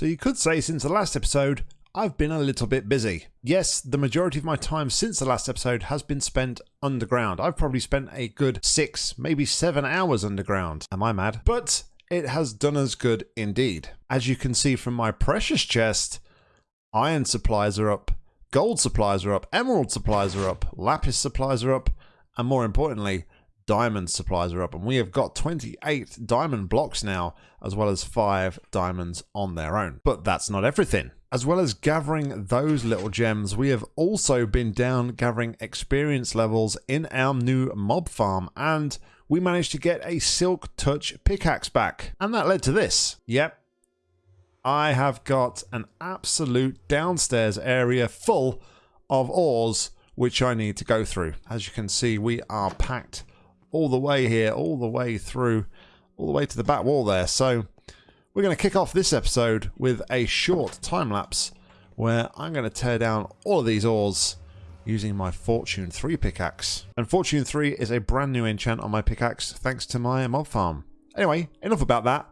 So you could say since the last episode, I've been a little bit busy. Yes, the majority of my time since the last episode has been spent underground. I've probably spent a good six, maybe seven hours underground. Am I mad? But it has done us good indeed. As you can see from my precious chest, iron supplies are up, gold supplies are up, emerald supplies are up, lapis supplies are up, and more importantly, diamond supplies are up. And we have got 28 diamond blocks now, as well as five diamonds on their own. But that's not everything. As well as gathering those little gems, we have also been down gathering experience levels in our new mob farm and we managed to get a Silk Touch pickaxe back. And that led to this. Yep. I have got an absolute downstairs area full of ores which I need to go through. As you can see, we are packed all the way here, all the way through, all the way to the back wall there. So we're going to kick off this episode with a short time lapse where I'm going to tear down all of these ores using my Fortune 3 pickaxe. And Fortune 3 is a brand new enchant on my pickaxe thanks to my mob farm. Anyway, enough about that.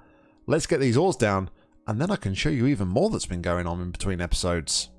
Let's get these ores down and then I can show you even more that's been going on in between episodes.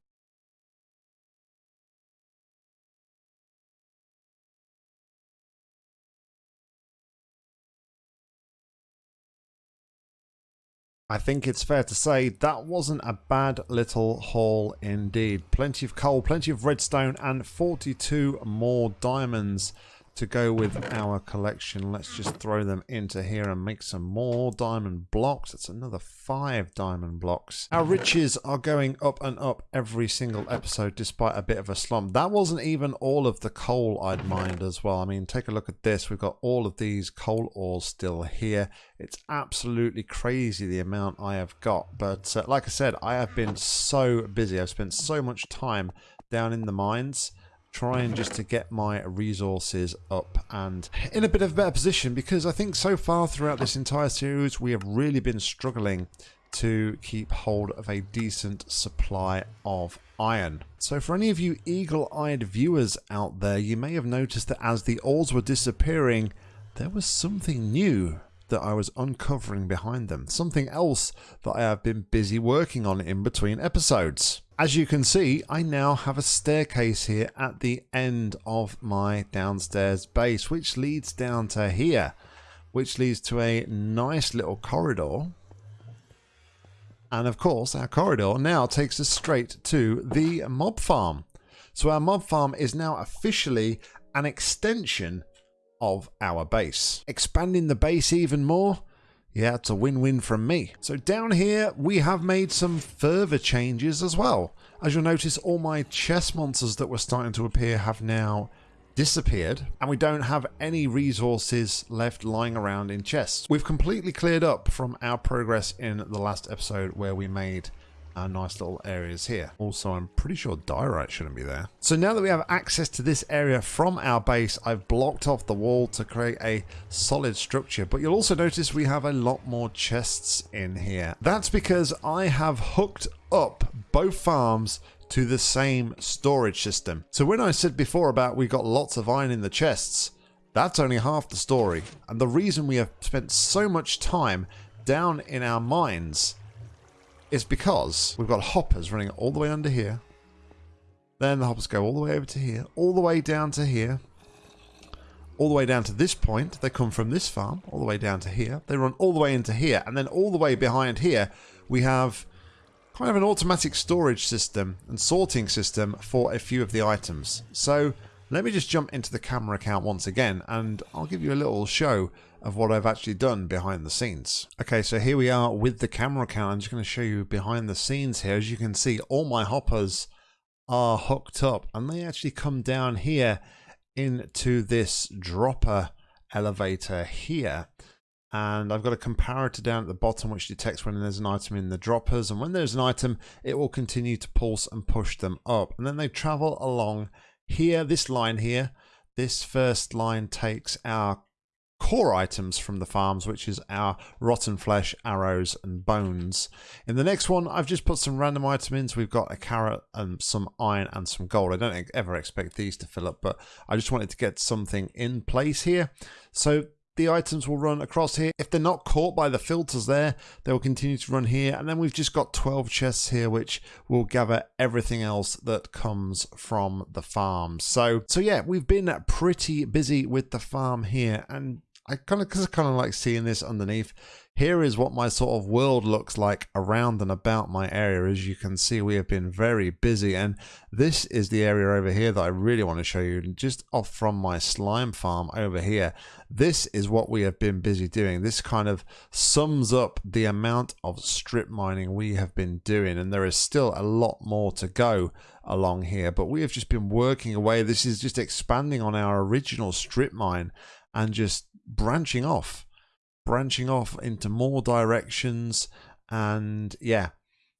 I think it's fair to say that wasn't a bad little haul indeed. Plenty of coal, plenty of redstone and 42 more diamonds to go with our collection. Let's just throw them into here and make some more diamond blocks. That's another five diamond blocks. Our riches are going up and up every single episode despite a bit of a slump. That wasn't even all of the coal I'd mined as well. I mean, take a look at this. We've got all of these coal ores still here. It's absolutely crazy the amount I have got. But uh, like I said, I have been so busy. I've spent so much time down in the mines trying just to get my resources up and in a bit of a better position because I think so far throughout this entire series we have really been struggling to keep hold of a decent supply of iron. So for any of you eagle-eyed viewers out there, you may have noticed that as the ores were disappearing, there was something new that I was uncovering behind them. Something else that I have been busy working on in between episodes. As you can see, I now have a staircase here at the end of my downstairs base, which leads down to here, which leads to a nice little corridor. And of course, our corridor now takes us straight to the mob farm. So our mob farm is now officially an extension of our base. Expanding the base even more, yeah, it's a win-win from me. So down here, we have made some further changes as well. As you'll notice, all my chest monsters that were starting to appear have now disappeared and we don't have any resources left lying around in chests. We've completely cleared up from our progress in the last episode where we made our nice little areas here. Also, I'm pretty sure diorite shouldn't be there. So now that we have access to this area from our base, I've blocked off the wall to create a solid structure. But you'll also notice we have a lot more chests in here. That's because I have hooked up both farms to the same storage system. So when I said before about we got lots of iron in the chests, that's only half the story. And the reason we have spent so much time down in our mines is because we've got hoppers running all the way under here. Then the hoppers go all the way over to here, all the way down to here, all the way down to this point. They come from this farm all the way down to here. They run all the way into here, and then all the way behind here, we have kind of an automatic storage system and sorting system for a few of the items. So let me just jump into the camera account once again, and I'll give you a little show of what I've actually done behind the scenes. Okay, so here we are with the camera account. I'm just going to show you behind the scenes here. As you can see, all my hoppers are hooked up and they actually come down here into this dropper elevator here. And I've got a comparator down at the bottom which detects when there's an item in the droppers. And when there's an item, it will continue to pulse and push them up. And then they travel along here, this line here. This first line takes our core items from the farms, which is our rotten flesh, arrows, and bones. In the next one, I've just put some random items. We've got a carrot and some iron and some gold. I don't ever expect these to fill up, but I just wanted to get something in place here. So the items will run across here. If they're not caught by the filters there, they will continue to run here. And then we've just got 12 chests here, which will gather everything else that comes from the farm. So, so yeah, we've been pretty busy with the farm here. And I kind of, because I kind of like seeing this underneath. Here is what my sort of world looks like around and about my area. As you can see, we have been very busy. And this is the area over here that I really want to show you. Just off from my slime farm over here. This is what we have been busy doing. This kind of sums up the amount of strip mining we have been doing. And there is still a lot more to go along here. But we have just been working away. This is just expanding on our original strip mine and just branching off branching off into more directions. And yeah,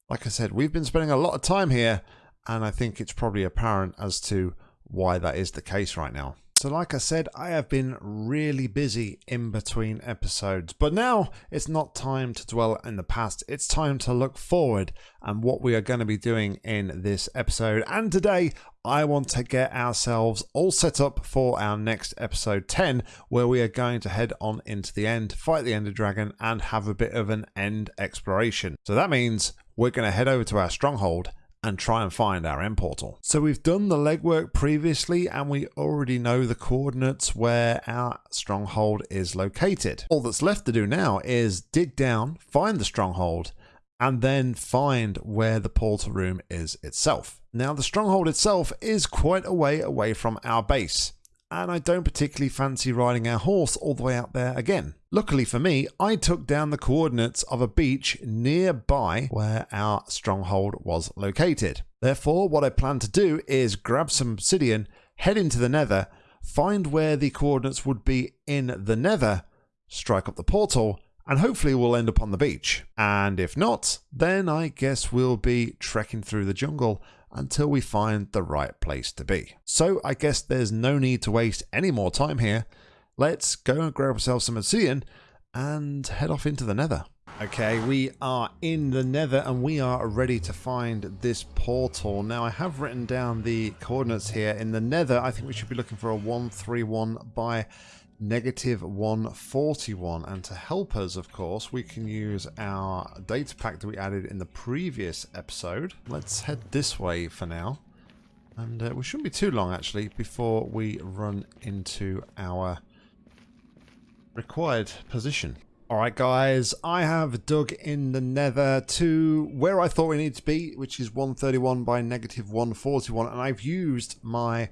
like I said, we've been spending a lot of time here, and I think it's probably apparent as to why that is the case right now. So like I said, I have been really busy in between episodes, but now it's not time to dwell in the past. It's time to look forward and what we are going to be doing in this episode. And today I want to get ourselves all set up for our next episode 10, where we are going to head on into the end, fight the Ender Dragon, and have a bit of an end exploration. So that means we're going to head over to our stronghold and try and find our end portal. So we've done the legwork previously and we already know the coordinates where our stronghold is located. All that's left to do now is dig down, find the stronghold, and then find where the portal room is itself. Now the stronghold itself is quite a way away from our base and I don't particularly fancy riding our horse all the way out there again. Luckily for me, I took down the coordinates of a beach nearby where our stronghold was located. Therefore, what I plan to do is grab some obsidian, head into the nether, find where the coordinates would be in the nether, strike up the portal, and hopefully we'll end up on the beach. And if not, then I guess we'll be trekking through the jungle until we find the right place to be. So I guess there's no need to waste any more time here. Let's go and grab ourselves some obsidian and head off into the nether. Okay, we are in the nether and we are ready to find this portal. Now I have written down the coordinates here. In the nether, I think we should be looking for a 131 by negative 141 and to help us of course we can use our data pack that we added in the previous episode. Let's head this way for now. And uh, we shouldn't be too long actually before we run into our required position. Alright guys, I have dug in the nether to where I thought we need to be, which is 131 by negative 141, and I've used my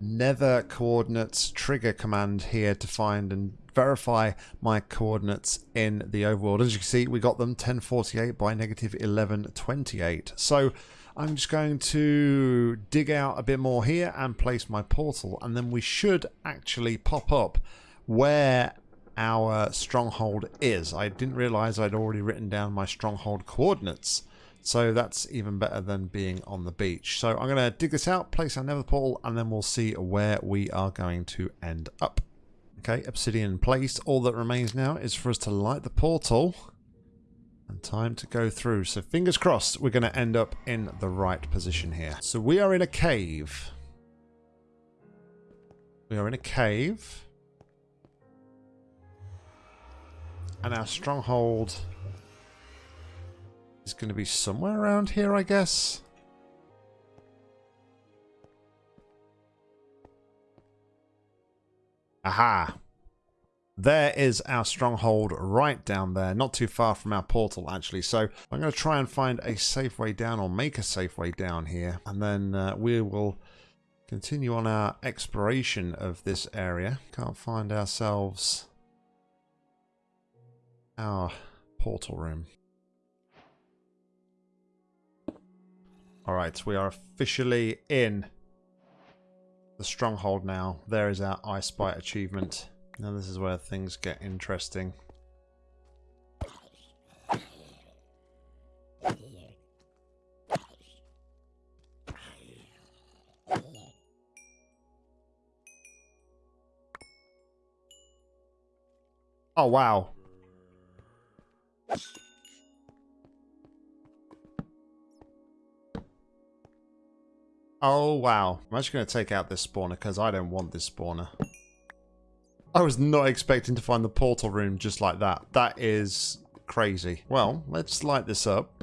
nether coordinates trigger command here to find and verify my coordinates in the overworld. As you can see, we got them 1048 by negative 1128. So I'm just going to dig out a bit more here and place my portal. And then we should actually pop up where our stronghold is. I didn't realize I'd already written down my stronghold coordinates. So that's even better than being on the beach. So I'm going to dig this out, place our nether portal, and then we'll see where we are going to end up. Okay, obsidian placed. All that remains now is for us to light the portal and time to go through. So fingers crossed we're going to end up in the right position here. So we are in a cave. We are in a cave. And our stronghold is going to be somewhere around here, I guess. Aha! There is our stronghold right down there, not too far from our portal actually. So I'm going to try and find a safe way down or make a safe way down here. And then uh, we will continue on our exploration of this area. Can't find ourselves our portal room. Alright, we are officially in the stronghold now. There is our Eye Spy achievement. Now this is where things get interesting. Oh wow. Oh, wow. I'm actually going to take out this spawner because I don't want this spawner. I was not expecting to find the portal room just like that. That is crazy. Well, let's light this up.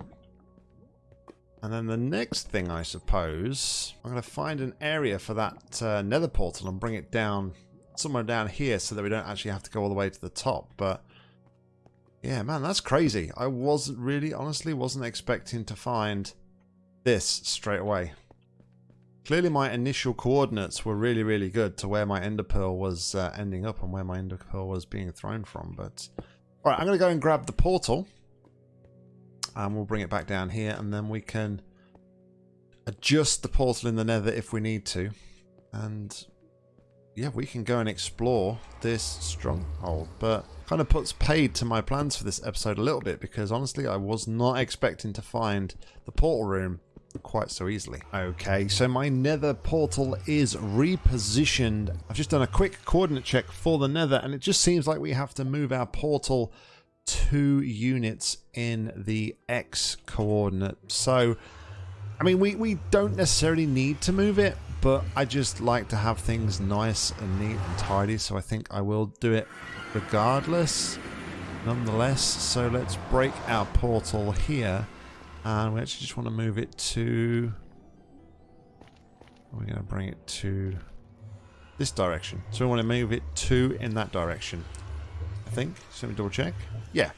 And then the next thing, I suppose, I'm going to find an area for that uh, nether portal and bring it down somewhere down here so that we don't actually have to go all the way to the top. But yeah, man, that's crazy. I wasn't really, honestly, wasn't expecting to find this straight away. Clearly my initial coordinates were really, really good to where my ender pearl was uh, ending up and where my ender pearl was being thrown from. But all right, I'm going to go and grab the portal and we'll bring it back down here and then we can adjust the portal in the nether if we need to. And yeah, we can go and explore this stronghold. But kind of puts paid to my plans for this episode a little bit because honestly I was not expecting to find the portal room quite so easily. Okay, so my nether portal is repositioned. I've just done a quick coordinate check for the nether and it just seems like we have to move our portal two units in the X coordinate. So, I mean, we, we don't necessarily need to move it, but I just like to have things nice and neat and tidy. So I think I will do it regardless, nonetheless. So let's break our portal here and we actually just want to move it to... We're going to bring it to this direction. So we want to move it two in that direction. I think. So let me double check. Yeah.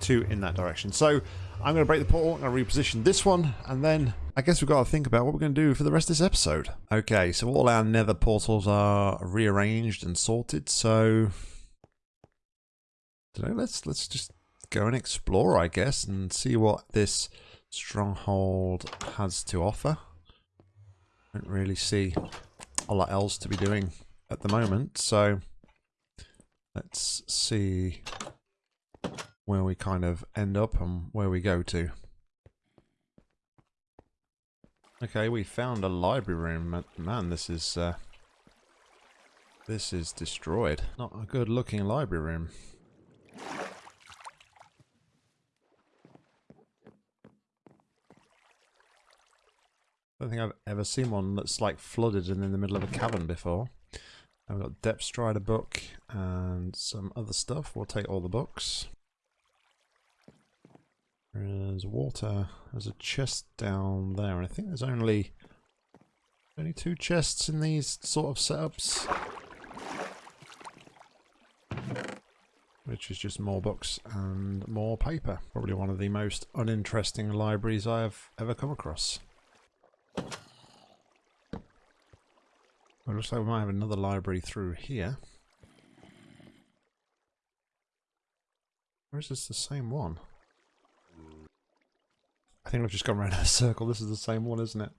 Two in that direction. So I'm going to break the portal. I'm going to reposition this one. And then I guess we've got to think about what we're going to do for the rest of this episode. Okay, so all our nether portals are rearranged and sorted. So... Today, let's let's just go and explore, I guess, and see what this stronghold has to offer. Don't really see a lot else to be doing at the moment, so let's see where we kind of end up and where we go to. Okay, we found a library room. Man, this is uh, this is destroyed. Not a good looking library room. I don't think I've ever seen one that's like flooded and in the middle of a cavern before. I've got Depth Strider book and some other stuff. We'll take all the books. There's water. There's a chest down there. And I think there's only only two chests in these sort of setups. Which is just more books and more paper. Probably one of the most uninteresting libraries I have ever come across. Well, looks like we might have another library through here. Or is this the same one? I think I've just gone around in a circle. This is the same one, isn't it?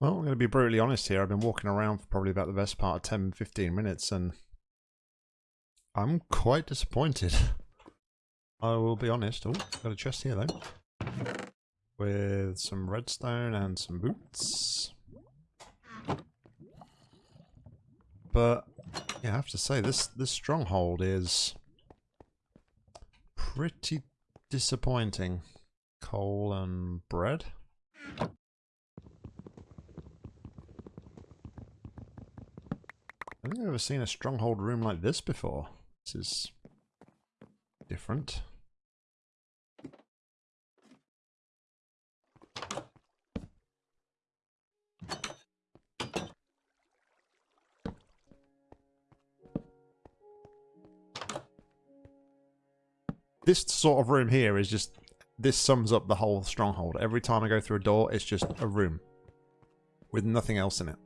Well, I'm going to be brutally honest here. I've been walking around for probably about the best part of 10, 15 minutes and I'm quite disappointed. I will be honest. Oh, got a chest here though. With some redstone and some boots. But yeah, I have to say this this stronghold is pretty disappointing. Coal and bread. I think I've ever seen a stronghold room like this before. This is different. This sort of room here is just, this sums up the whole stronghold. Every time I go through a door, it's just a room with nothing else in it.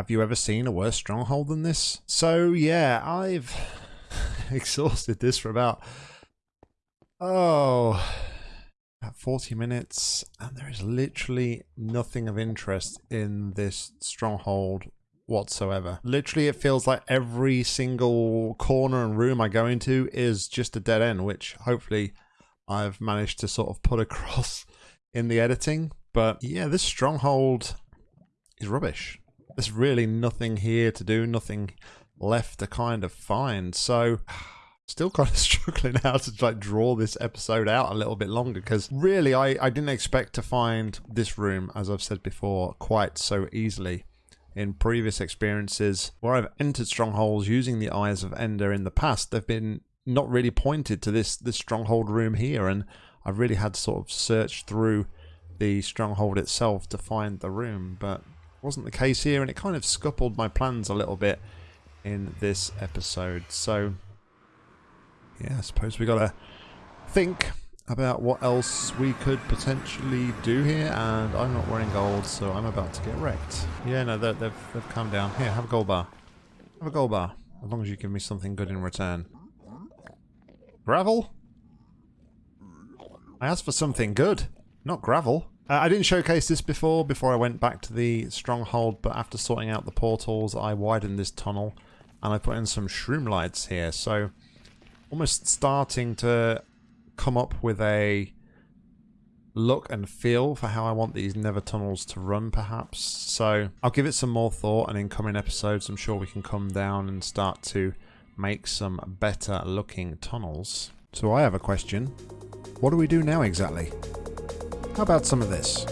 Have you ever seen a worse stronghold than this? So yeah, I've exhausted this for about oh about 40 minutes and there is literally nothing of interest in this stronghold whatsoever. Literally it feels like every single corner and room I go into is just a dead end, which hopefully I've managed to sort of put across in the editing. But yeah, this stronghold is rubbish. There's really nothing here to do, nothing left to kind of find. So still kind of struggling how to like draw this episode out a little bit longer because really I, I didn't expect to find this room, as I've said before, quite so easily. In previous experiences where I've entered strongholds using the Eyes of Ender in the past, they've been not really pointed to this this stronghold room here, and I've really had to sort of search through the stronghold itself to find the room, but wasn't the case here, and it kind of scuppled my plans a little bit in this episode. So, yeah, I suppose we gotta think about what else we could potentially do here, and I'm not wearing gold, so I'm about to get wrecked. Yeah, no, they've, they've, calmed down. Here, have a gold bar. Have a gold bar, as long as you give me something good in return. Gravel? I asked for something good, not gravel. Uh, I didn't showcase this before, before I went back to the stronghold, but after sorting out the portals, I widened this tunnel, and I put in some shroom lights here, so almost starting to come up with a look and feel for how I want these nether tunnels to run perhaps. So I'll give it some more thought and in coming episodes I'm sure we can come down and start to make some better looking tunnels. So I have a question. What do we do now exactly? How about some of this?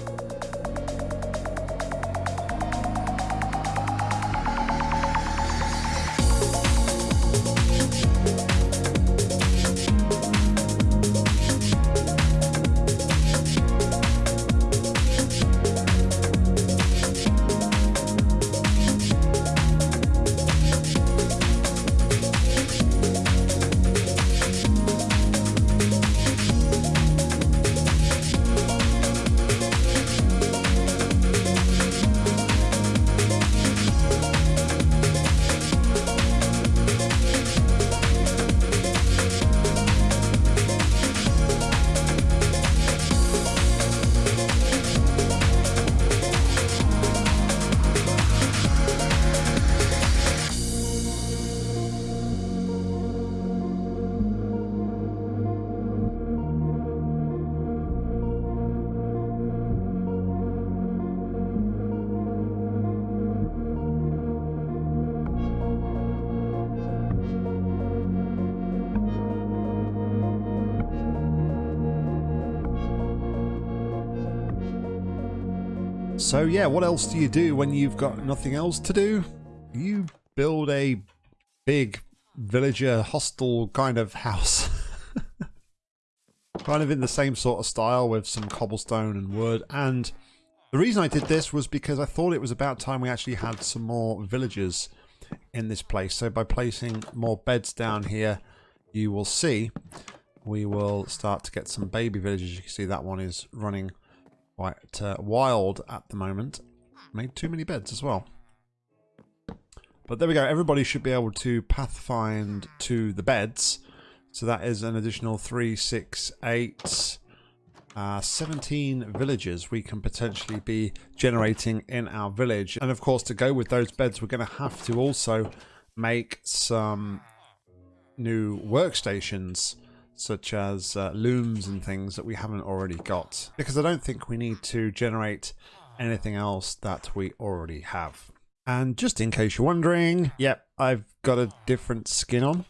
So yeah, what else do you do when you've got nothing else to do? You build a big villager hostel kind of house. kind of in the same sort of style with some cobblestone and wood. And the reason I did this was because I thought it was about time we actually had some more villagers in this place. So by placing more beds down here, you will see we will start to get some baby villagers. You can see that one is running quite uh, wild at the moment. Made too many beds as well. But there we go. Everybody should be able to pathfind to the beds. So that is an additional 3, 6, 8, uh, 17 villagers we can potentially be generating in our village. And of course, to go with those beds, we're going to have to also make some new workstations such as uh, looms and things that we haven't already got. Because I don't think we need to generate anything else that we already have. And just in case you're wondering, yep, I've got a different skin on.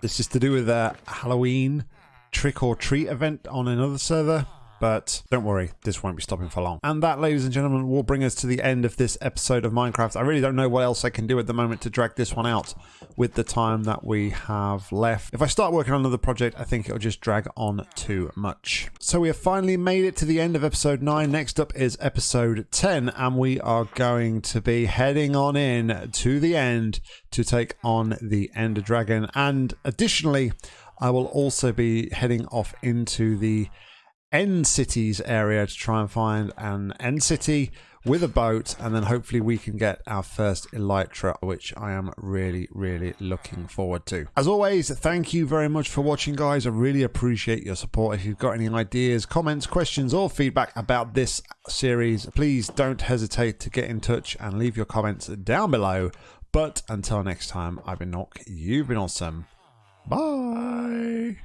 This is to do with a Halloween trick or treat event on another server. But don't worry, this won't be stopping for long. And that, ladies and gentlemen, will bring us to the end of this episode of Minecraft. I really don't know what else I can do at the moment to drag this one out with the time that we have left. If I start working on another project, I think it'll just drag on too much. So we have finally made it to the end of episode 9. Next up is episode 10, and we are going to be heading on in to the end to take on the Ender Dragon. And additionally, I will also be heading off into the End Cities area to try and find an End City, with a boat, and then hopefully we can get our first Elytra, which I am really, really looking forward to. As always, thank you very much for watching, guys. I really appreciate your support. If you've got any ideas, comments, questions, or feedback about this series, please don't hesitate to get in touch and leave your comments down below. But until next time, I've been Nock, you've been awesome. Bye.